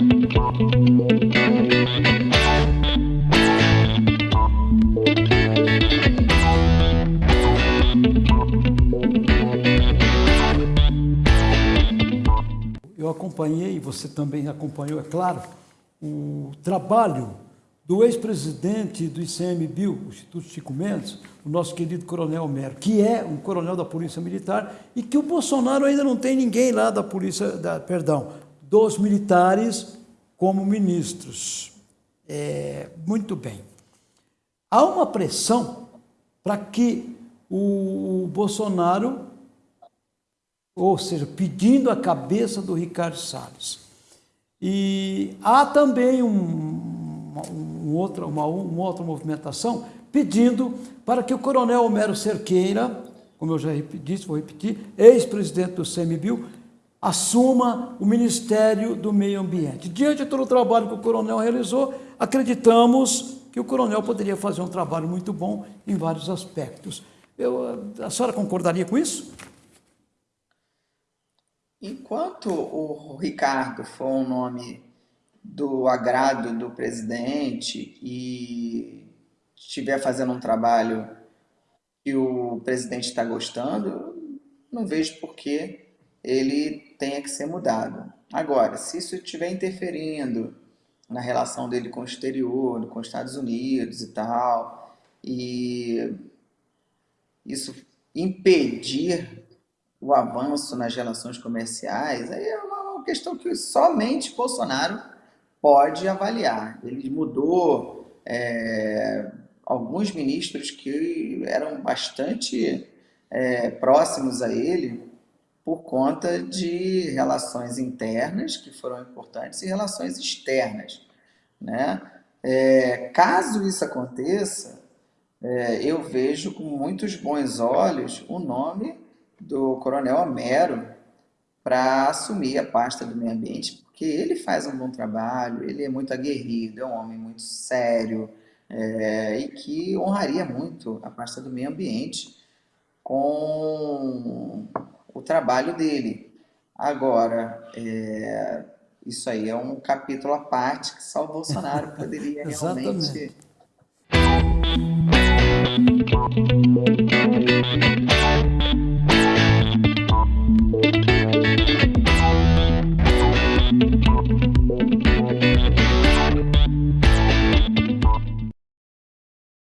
Eu acompanhei, você também acompanhou, é claro, o trabalho do ex-presidente do ICMBio, o Instituto Chico Mendes, o nosso querido Coronel Mero, que é um coronel da Polícia Militar e que o Bolsonaro ainda não tem ninguém lá da Polícia, da, perdão, dos militares como ministros. É, muito bem. Há uma pressão para que o Bolsonaro, ou seja, pedindo a cabeça do Ricardo Salles. E há também um, um outra, uma, uma outra movimentação pedindo para que o coronel Homero Cerqueira, como eu já disse, vou repetir, ex-presidente do CMBio, assuma o Ministério do Meio Ambiente. Diante de todo o trabalho que o coronel realizou, acreditamos que o coronel poderia fazer um trabalho muito bom em vários aspectos. Eu, a senhora concordaria com isso? Enquanto o Ricardo for um nome do agrado do presidente e estiver fazendo um trabalho que o presidente está gostando, não vejo por que ele tenha que ser mudado. Agora, se isso estiver interferindo na relação dele com o exterior, com os Estados Unidos e tal, e isso impedir o avanço nas relações comerciais, aí é uma questão que somente Bolsonaro pode avaliar. Ele mudou é, alguns ministros que eram bastante é, próximos a ele por conta de relações internas que foram importantes e relações externas. Né? É, caso isso aconteça, é, eu vejo com muitos bons olhos o nome do Coronel Homero para assumir a pasta do meio ambiente, porque ele faz um bom trabalho, ele é muito aguerrido, é um homem muito sério é, e que honraria muito a pasta do meio ambiente com o trabalho dele. Agora, é, isso aí é um capítulo à parte que só o Bolsonaro poderia realmente